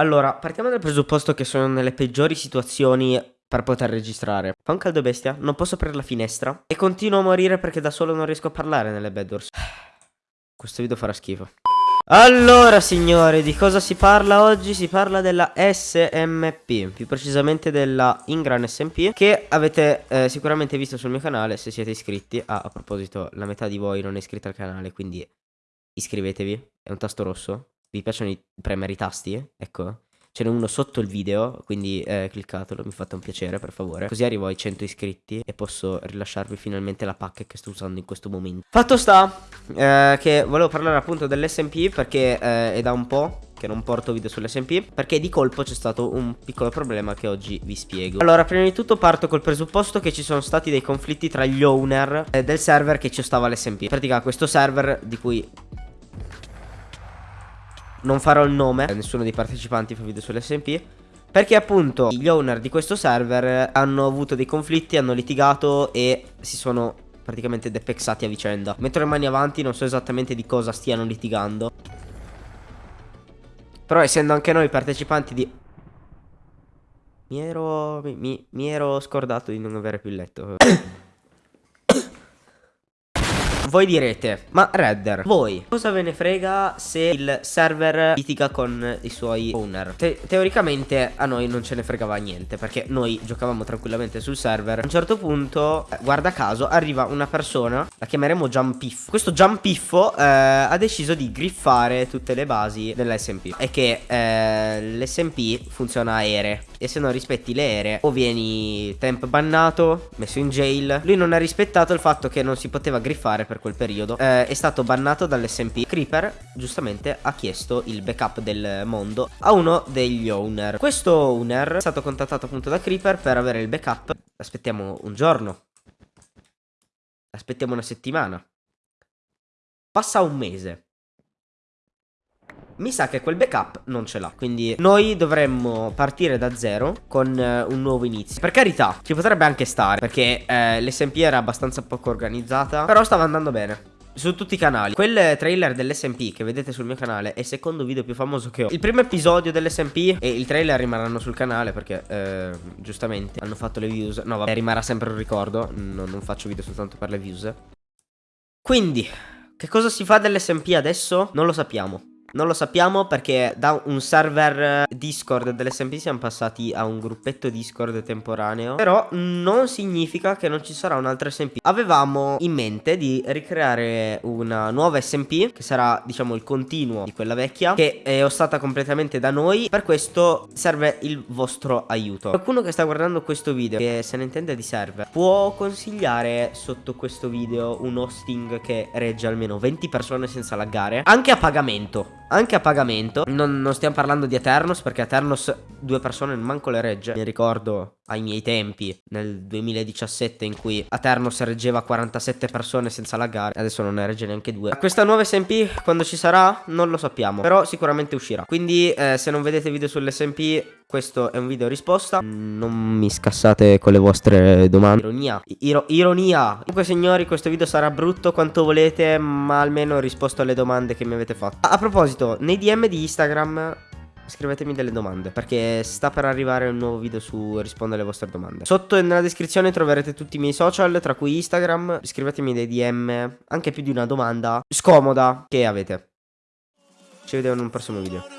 Allora, partiamo dal presupposto che sono nelle peggiori situazioni per poter registrare. Fa un caldo bestia, non posso aprire la finestra e continuo a morire perché da solo non riesco a parlare nelle bedwars. Questo video farà schifo. Allora signori, di cosa si parla oggi? Si parla della SMP, più precisamente della Ingran SMP Che avete eh, sicuramente visto sul mio canale se siete iscritti ah, A proposito, la metà di voi non è iscritta al canale, quindi iscrivetevi È un tasto rosso Vi piacciono i premere i tasti? Ecco Ce n'è uno sotto il video, quindi eh, cliccatelo, mi fate un piacere per favore. Così arrivo ai 100 iscritti e posso rilasciarvi finalmente la pacca che sto usando in questo momento. Fatto sta eh, che volevo parlare appunto dell'SMP perché eh, è da un po' che non porto video sull'SMP perché di colpo c'è stato un piccolo problema che oggi vi spiego Allora prima di tutto parto col presupposto che ci sono stati dei conflitti tra gli owner eh, del server che ci stava l'SMP In pratica questo server di cui non farò il nome Nessuno dei partecipanti fa video sull'SMP Perché appunto gli owner di questo server hanno avuto dei conflitti, hanno litigato e si sono praticamente depexati a vicenda. Metto le mani avanti, non so esattamente di cosa stiano litigando. Però essendo anche noi partecipanti di... Mi ero... mi, mi, mi ero scordato di non avere più il letto voi direte, ma Redder, voi cosa ve ne frega se il server litiga con i suoi owner? Te teoricamente a noi non ce ne fregava niente perché noi giocavamo tranquillamente sul server. A un certo punto, eh, guarda caso, arriva una persona, la chiameremo Jumpiffo. Questo Jumpiffo eh, ha deciso di griffare tutte le basi dell'SMP e che eh, l'SMP funziona a ere e se non rispetti le ere o vieni temp bannato, messo in jail. Lui non ha rispettato il fatto che non si poteva griffare per quel periodo. Eh, è stato bannato dall'SMP. Creeper giustamente ha chiesto il backup del mondo a uno degli owner. Questo owner è stato contattato appunto da Creeper per avere il backup. Aspettiamo un giorno. Aspettiamo una settimana. Passa un mese mi sa che quel backup non ce l'ha. Quindi noi dovremmo partire da zero con eh, un nuovo inizio. Per carità, ci potrebbe anche stare, perché eh, l'SMP era abbastanza poco organizzata, però stava andando bene su tutti i canali Quel trailer dell'SMP che vedete sul mio canale È il secondo video più famoso che ho Il primo episodio dell'SMP E il trailer rimarranno sul canale Perché eh, giustamente hanno fatto le views No vabbè rimarrà sempre un ricordo non, non faccio video soltanto per le views Quindi Che cosa si fa dell'SMP adesso? Non lo sappiamo non lo sappiamo perché da un server Discord dell'SMP siamo passati a un gruppetto Discord temporaneo. Però non significa che non ci sarà un'altra SMP Avevamo in mente di ricreare una nuova SMP Che sarà diciamo il continuo di quella vecchia Che è ostata completamente da noi. Per questo serve il vostro aiuto. Qualcuno che sta guardando questo video Che se ne intende di server Può consigliare sotto questo video un hosting che regge almeno 20 persone senza laggare Anche a pagamento anche a pagamento. Non, non, stiamo parlando di Eternos perché Eternos due persone manco le regge. Mi ricordo ai miei tempi nel 2017 in cui Eternos reggeva 47 persone senza laggare Adesso non ne regge neanche due. Questa nuova SMP quando ci sarà? Non lo sappiamo Però sicuramente uscirà. Quindi eh, se non vedete video sull'SMP questo è un video risposta Non mi scassate con le vostre domande Ironia Iro Ironia Comunque signori questo video sarà brutto quanto volete Ma almeno ho risposto alle domande che mi avete fatto A, proposito nei DM di Instagram scrivetemi delle domande perché sta per arrivare un nuovo video su rispondere alle vostre domande. Sotto nella descrizione troverete tutti i miei social, tra cui Instagram. Scrivetemi dei DM, anche più di una domanda scomoda che avete. Ci vediamo in un prossimo video.